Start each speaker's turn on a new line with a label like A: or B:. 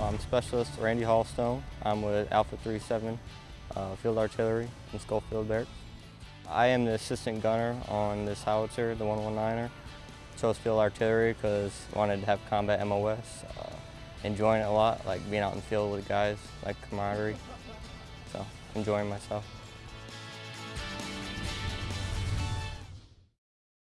A: I'm Specialist Randy Hallstone. I'm with Alpha 37 uh, Field Artillery in Schofield Barracks. I am the assistant gunner on this howitzer, the 119er. Chose Field Artillery because wanted to have combat MOS. Uh, enjoying it a lot, like being out in the field with guys, like camaraderie. So, enjoying myself.